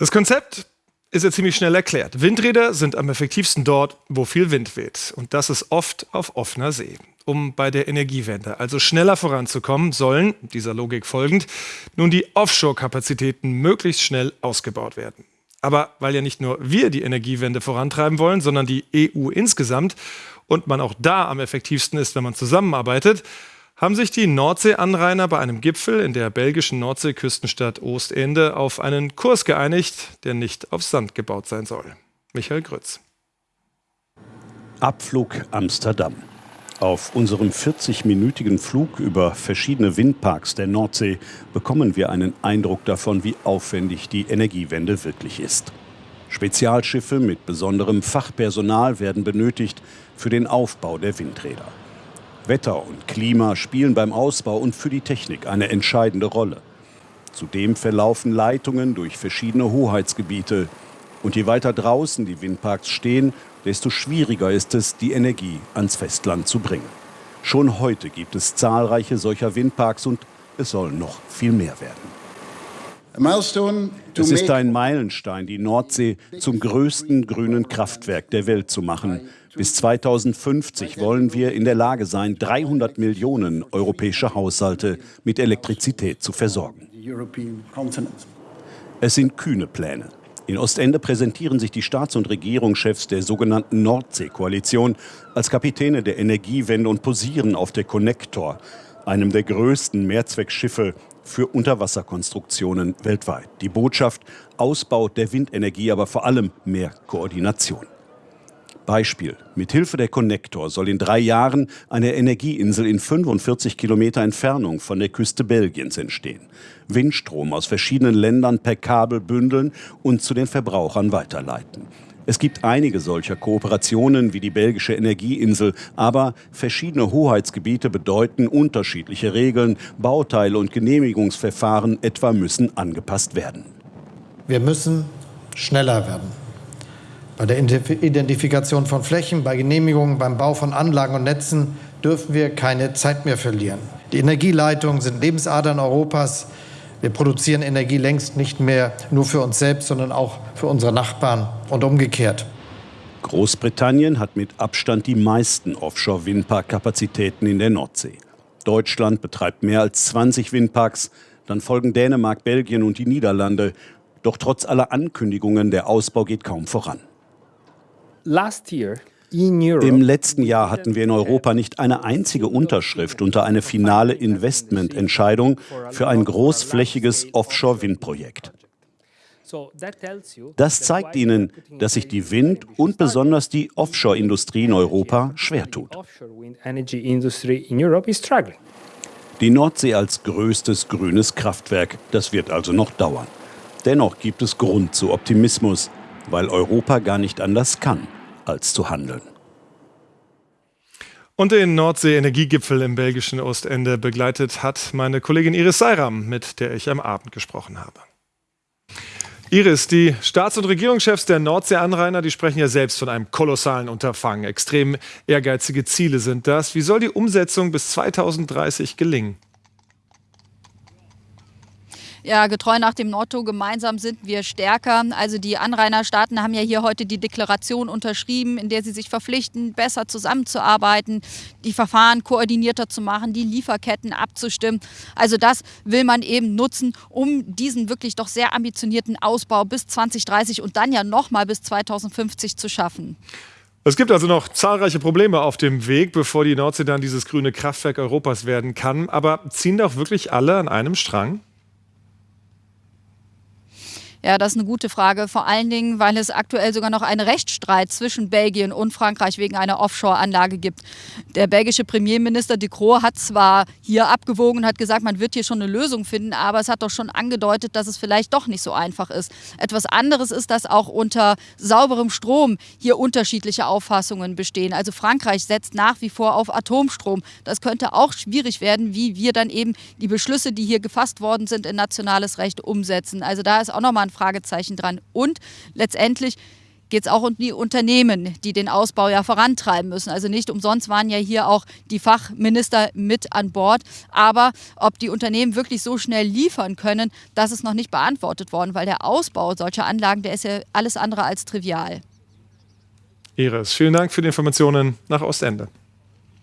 Das Konzept ist ja ziemlich schnell erklärt. Windräder sind am effektivsten dort, wo viel Wind weht. Und das ist oft auf offener See. Um bei der Energiewende also schneller voranzukommen, sollen, dieser Logik folgend, nun die Offshore-Kapazitäten möglichst schnell ausgebaut werden. Aber weil ja nicht nur wir die Energiewende vorantreiben wollen, sondern die EU insgesamt und man auch da am effektivsten ist, wenn man zusammenarbeitet, haben sich die Nordseeanrainer bei einem Gipfel in der belgischen Nordseeküstenstadt Ostende auf einen Kurs geeinigt, der nicht auf Sand gebaut sein soll. Michael Grütz. Abflug Amsterdam. Auf unserem 40-minütigen Flug über verschiedene Windparks der Nordsee bekommen wir einen Eindruck davon, wie aufwendig die Energiewende wirklich ist. Spezialschiffe mit besonderem Fachpersonal werden benötigt für den Aufbau der Windräder. Wetter und Klima spielen beim Ausbau und für die Technik eine entscheidende Rolle. Zudem verlaufen Leitungen durch verschiedene Hoheitsgebiete. Und je weiter draußen die Windparks stehen, desto schwieriger ist es, die Energie ans Festland zu bringen. Schon heute gibt es zahlreiche solcher Windparks und es sollen noch viel mehr werden. Es ist ein Meilenstein, die Nordsee zum größten grünen Kraftwerk der Welt zu machen. Bis 2050 wollen wir in der Lage sein, 300 Millionen europäische Haushalte mit Elektrizität zu versorgen. Es sind kühne Pläne. In Ostende präsentieren sich die Staats- und Regierungschefs der sogenannten Nordsee-Koalition als Kapitäne der Energiewende und posieren auf der Connector, einem der größten Mehrzweckschiffe für Unterwasserkonstruktionen weltweit. Die Botschaft Ausbau der Windenergie, aber vor allem mehr Koordination. Beispiel. Mithilfe der Connector soll in drei Jahren eine Energieinsel in 45 Kilometer Entfernung von der Küste Belgiens entstehen. Windstrom aus verschiedenen Ländern per Kabel bündeln und zu den Verbrauchern weiterleiten. Es gibt einige solcher Kooperationen wie die belgische Energieinsel, aber verschiedene Hoheitsgebiete bedeuten unterschiedliche Regeln, Bauteile und Genehmigungsverfahren etwa müssen angepasst werden. Wir müssen schneller werden. Bei der Identifikation von Flächen, bei Genehmigungen, beim Bau von Anlagen und Netzen dürfen wir keine Zeit mehr verlieren. Die Energieleitungen sind Lebensadern Europas. Wir produzieren Energie längst nicht mehr nur für uns selbst, sondern auch für unsere Nachbarn und umgekehrt. Großbritannien hat mit Abstand die meisten Offshore-Windpark-Kapazitäten in der Nordsee. Deutschland betreibt mehr als 20 Windparks, dann folgen Dänemark, Belgien und die Niederlande. Doch trotz aller Ankündigungen, der Ausbau geht kaum voran. Im letzten Jahr hatten wir in Europa nicht eine einzige Unterschrift unter eine finale Investmententscheidung für ein großflächiges Offshore-Windprojekt. Das zeigt Ihnen, dass sich die Wind- und besonders die Offshore-Industrie in Europa schwer tut. Die Nordsee als größtes grünes Kraftwerk, das wird also noch dauern. Dennoch gibt es Grund zu Optimismus weil Europa gar nicht anders kann, als zu handeln. Und den Nordsee-Energiegipfel im belgischen Ostende begleitet hat meine Kollegin Iris Seiram, mit der ich am Abend gesprochen habe. Iris, die Staats- und Regierungschefs der Nordsee-Anrainer, die sprechen ja selbst von einem kolossalen Unterfangen. Extrem ehrgeizige Ziele sind das. Wie soll die Umsetzung bis 2030 gelingen? Ja, getreu nach dem Motto, gemeinsam sind wir stärker. Also die Anrainerstaaten haben ja hier heute die Deklaration unterschrieben, in der sie sich verpflichten, besser zusammenzuarbeiten, die Verfahren koordinierter zu machen, die Lieferketten abzustimmen. Also das will man eben nutzen, um diesen wirklich doch sehr ambitionierten Ausbau bis 2030 und dann ja nochmal bis 2050 zu schaffen. Es gibt also noch zahlreiche Probleme auf dem Weg, bevor die Nordsee dann dieses grüne Kraftwerk Europas werden kann. Aber ziehen doch wirklich alle an einem Strang? Ja, das ist eine gute Frage. Vor allen Dingen, weil es aktuell sogar noch einen Rechtsstreit zwischen Belgien und Frankreich wegen einer Offshore-Anlage gibt. Der belgische Premierminister De Croo hat zwar hier abgewogen und hat gesagt, man wird hier schon eine Lösung finden, aber es hat doch schon angedeutet, dass es vielleicht doch nicht so einfach ist. Etwas anderes ist, dass auch unter sauberem Strom hier unterschiedliche Auffassungen bestehen. Also Frankreich setzt nach wie vor auf Atomstrom. Das könnte auch schwierig werden, wie wir dann eben die Beschlüsse, die hier gefasst worden sind, in nationales Recht umsetzen. Also da ist auch nochmal ein Fragezeichen dran. Und letztendlich geht es auch um die Unternehmen, die den Ausbau ja vorantreiben müssen. Also nicht umsonst waren ja hier auch die Fachminister mit an Bord. Aber ob die Unternehmen wirklich so schnell liefern können, das ist noch nicht beantwortet worden, weil der Ausbau solcher Anlagen, der ist ja alles andere als trivial. Iris, vielen Dank für die Informationen nach Ostende.